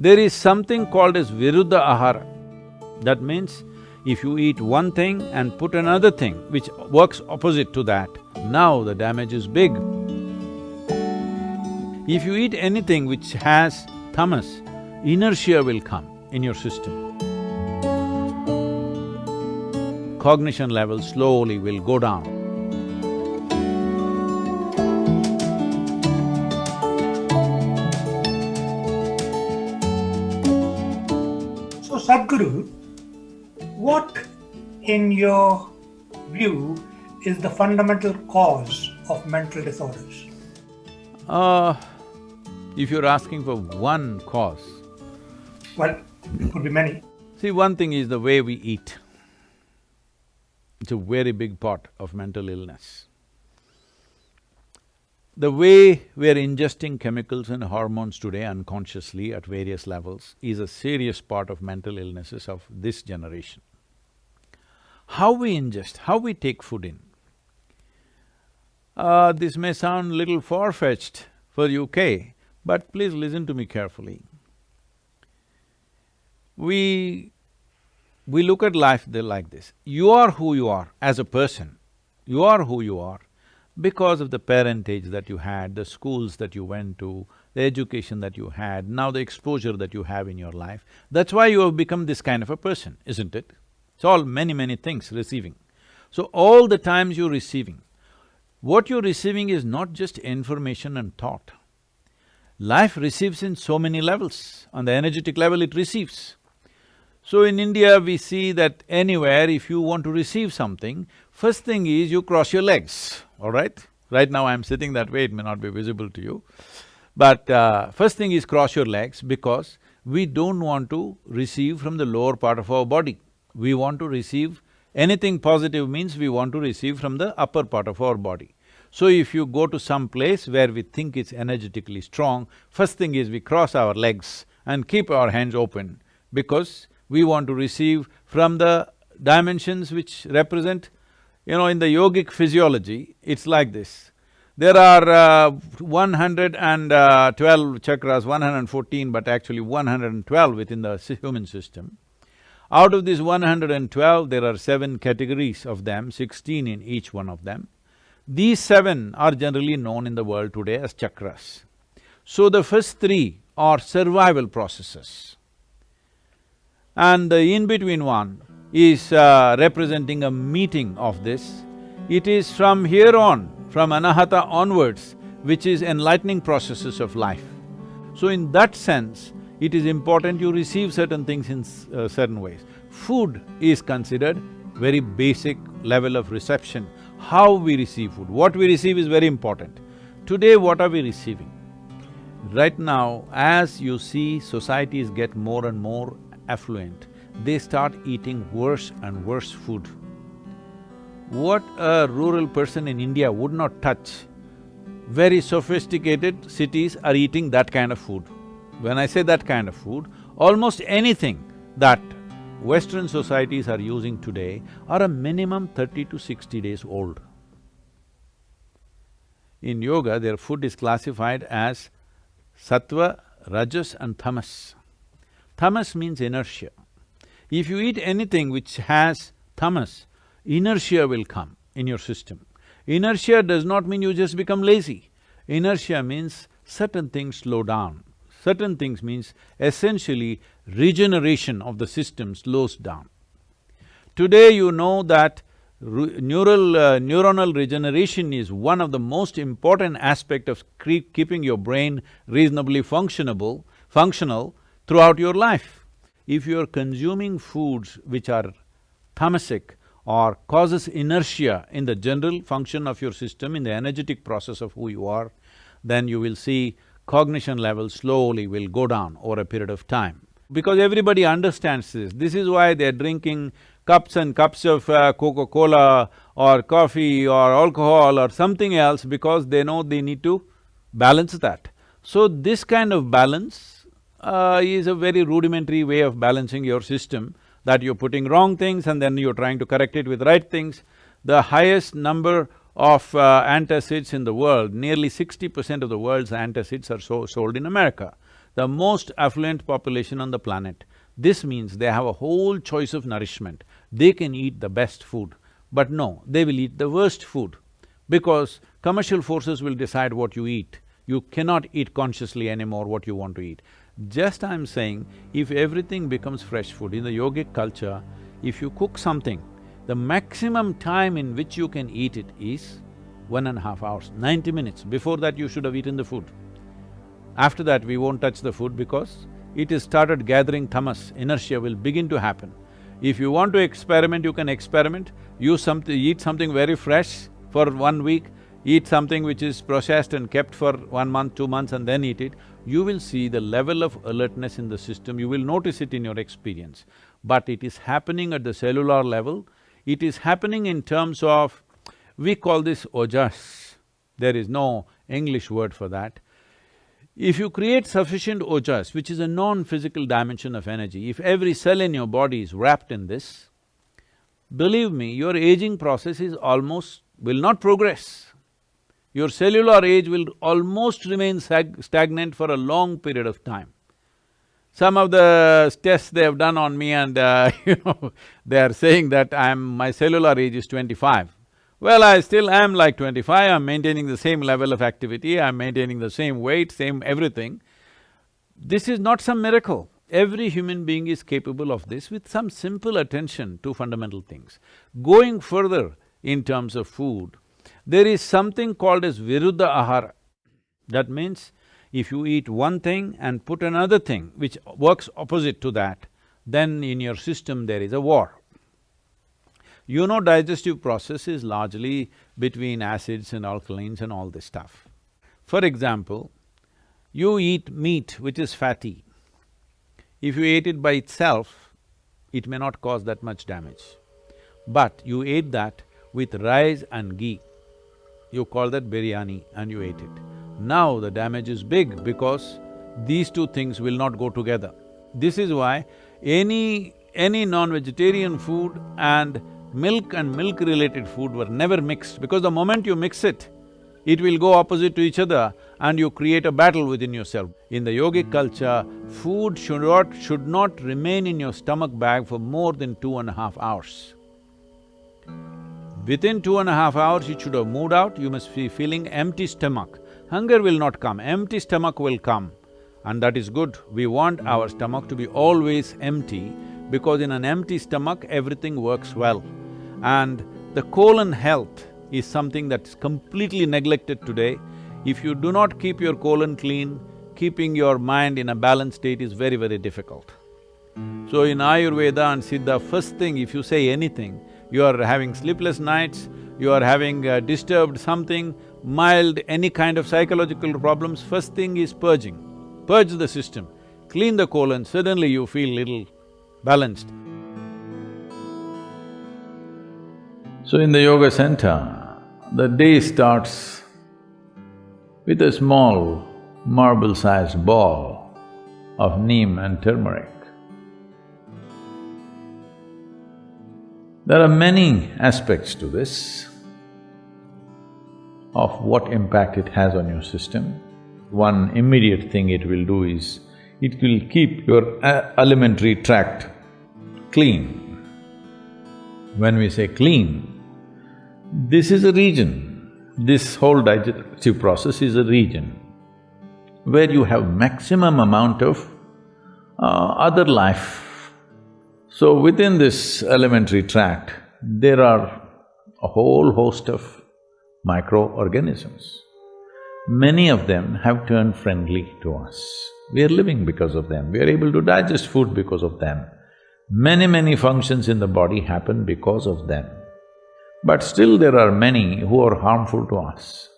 There is something called as viruddha ahara. That means, if you eat one thing and put another thing which works opposite to that, now the damage is big. If you eat anything which has tamas, inertia will come in your system. Cognition level slowly will go down. Sadhguru, what in your view is the fundamental cause of mental disorders? Uh, if you're asking for one cause, Well, it could be many. see, one thing is the way we eat. It's a very big part of mental illness. The way we're ingesting chemicals and hormones today unconsciously at various levels is a serious part of mental illnesses of this generation. How we ingest, how we take food in. Uh, this may sound little far-fetched for UK, but please listen to me carefully. We… we look at life like this, you are who you are as a person, you are who you are because of the parentage that you had, the schools that you went to, the education that you had, now the exposure that you have in your life. That's why you have become this kind of a person, isn't it? It's all many, many things receiving. So all the times you're receiving, what you're receiving is not just information and thought. Life receives in so many levels, on the energetic level it receives. So in India, we see that anywhere if you want to receive something, first thing is you cross your legs, all right? Right now I'm sitting that way, it may not be visible to you. But uh, first thing is cross your legs because we don't want to receive from the lower part of our body. We want to receive… anything positive means we want to receive from the upper part of our body. So if you go to some place where we think it's energetically strong, first thing is we cross our legs and keep our hands open because we want to receive from the dimensions which represent, you know, in the yogic physiology, it's like this. There are uh, one hundred and uh, twelve chakras, one hundred and fourteen, but actually one hundred and twelve within the human system. Out of these one hundred and twelve, there are seven categories of them, sixteen in each one of them. These seven are generally known in the world today as chakras. So the first three are survival processes. And the in-between one is uh, representing a meeting of this. It is from here on, from anahata onwards, which is enlightening processes of life. So in that sense, it is important you receive certain things in uh, certain ways. Food is considered very basic level of reception. How we receive food, what we receive is very important. Today, what are we receiving? Right now, as you see societies get more and more affluent, they start eating worse and worse food. What a rural person in India would not touch, very sophisticated cities are eating that kind of food. When I say that kind of food, almost anything that Western societies are using today are a minimum thirty to sixty days old. In yoga, their food is classified as sattva, rajas and tamas. Tamas means inertia. If you eat anything which has tamas, inertia will come in your system. Inertia does not mean you just become lazy. Inertia means certain things slow down. Certain things means essentially regeneration of the system slows down. Today you know that neural… Uh, neuronal regeneration is one of the most important aspect of keeping your brain reasonably functionable… functional throughout your life. If you're consuming foods which are tamasic or causes inertia in the general function of your system, in the energetic process of who you are, then you will see cognition level slowly will go down over a period of time. Because everybody understands this, this is why they're drinking cups and cups of uh, Coca-Cola or coffee or alcohol or something else because they know they need to balance that. So this kind of balance uh, is a very rudimentary way of balancing your system, that you're putting wrong things and then you're trying to correct it with right things. The highest number of uh, antacids in the world, nearly sixty percent of the world's antacids are so sold in America. the most affluent population on the planet. This means they have a whole choice of nourishment. They can eat the best food, but no, they will eat the worst food because commercial forces will decide what you eat. You cannot eat consciously anymore what you want to eat. Just I'm saying, if everything becomes fresh food, in the yogic culture, if you cook something, the maximum time in which you can eat it is one and a half hours, ninety minutes. Before that, you should have eaten the food. After that, we won't touch the food because it has started gathering tamas, inertia will begin to happen. If you want to experiment, you can experiment, use something… eat something very fresh for one week, eat something which is processed and kept for one month, two months and then eat it, you will see the level of alertness in the system, you will notice it in your experience. But it is happening at the cellular level, it is happening in terms of, we call this ojas, there is no English word for that. If you create sufficient ojas, which is a non-physical dimension of energy, if every cell in your body is wrapped in this, believe me, your aging process is almost… will not progress. Your cellular age will almost remain stagnant for a long period of time. Some of the tests they have done on me and uh, you know, they are saying that I'm… my cellular age is twenty-five. Well, I still am like twenty-five, I'm maintaining the same level of activity, I'm maintaining the same weight, same everything. This is not some miracle. Every human being is capable of this with some simple attention to fundamental things. Going further in terms of food, there is something called as viruddha ahara. That means if you eat one thing and put another thing which works opposite to that, then in your system there is a war. You know digestive process is largely between acids and alkalines and all this stuff. For example, you eat meat which is fatty. If you ate it by itself, it may not cause that much damage. But you ate that with rice and ghee, you call that biryani and you ate it. Now the damage is big because these two things will not go together. This is why any… any non-vegetarian food and milk and milk-related food were never mixed because the moment you mix it, it will go opposite to each other and you create a battle within yourself. In the yogic culture, food should not… should not remain in your stomach bag for more than two and a half hours. Within two and a half hours, it should have moved out, you must be feeling empty stomach. Hunger will not come, empty stomach will come and that is good. We want our stomach to be always empty because in an empty stomach, everything works well. And the colon health is something that's completely neglected today. If you do not keep your colon clean, keeping your mind in a balanced state is very, very difficult. So in Ayurveda and Siddha, first thing if you say anything, you are having sleepless nights, you are having uh, disturbed something, mild, any kind of psychological problems, first thing is purging. Purge the system, clean the colon, suddenly you feel little balanced. So in the yoga center, the day starts with a small marble-sized ball of neem and turmeric. There are many aspects to this of what impact it has on your system. One immediate thing it will do is, it will keep your alimentary tract clean. When we say clean, this is a region, this whole digestive process is a region where you have maximum amount of uh, other life. So within this alimentary tract, there are a whole host of microorganisms. Many of them have turned friendly to us. We are living because of them, we are able to digest food because of them. Many, many functions in the body happen because of them. But still there are many who are harmful to us.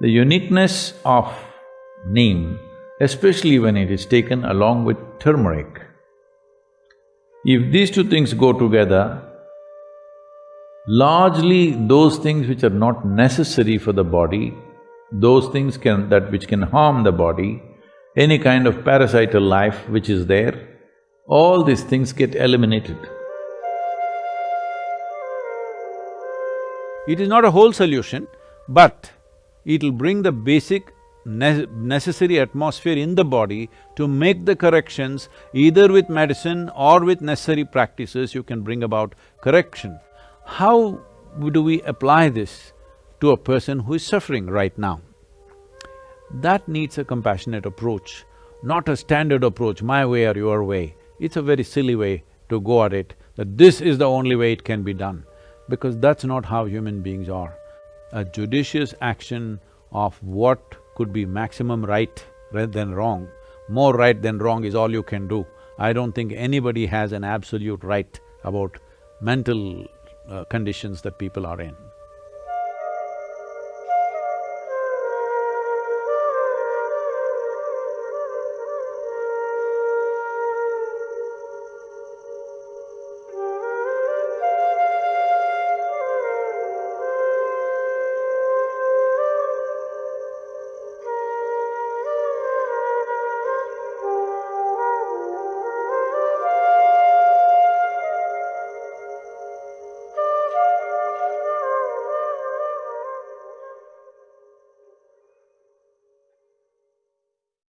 The uniqueness of neem, especially when it is taken along with turmeric, if these two things go together, largely those things which are not necessary for the body, those things can… that which can harm the body, any kind of parasital life which is there, all these things get eliminated. It is not a whole solution, but it'll bring the basic ne necessary atmosphere in the body to make the corrections, either with medicine or with necessary practices, you can bring about correction. How do we apply this to a person who is suffering right now? That needs a compassionate approach, not a standard approach, my way or your way. It's a very silly way to go at it, that this is the only way it can be done, because that's not how human beings are. A judicious action of what could be maximum right rather than wrong, more right than wrong is all you can do. I don't think anybody has an absolute right about mental uh, conditions that people are in.